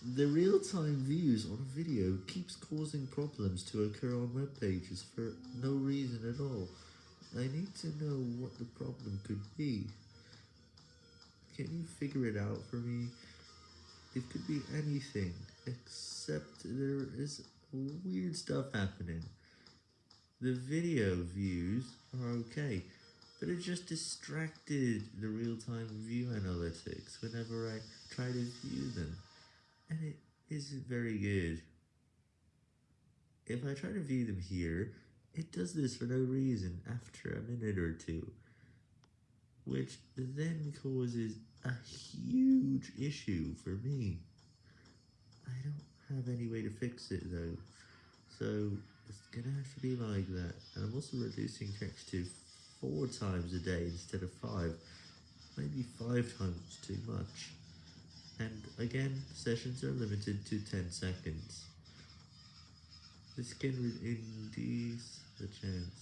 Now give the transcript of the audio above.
The real-time views on video keeps causing problems to occur on web pages for no reason at all. I need to know what the problem could be. Can you figure it out for me? It could be anything, except there is weird stuff happening. The video views are okay, but it just distracted the real-time view analytics whenever I try to view them, isn't very good. If I try to view them here, it does this for no reason after a minute or two, which then causes a huge issue for me. I don't have any way to fix it though, so it's gonna have to be like that, and I'm also reducing text to 4 times a day instead of 5, maybe 5 times too much, and again, sessions are limited to 10 seconds. This can reduce the chance.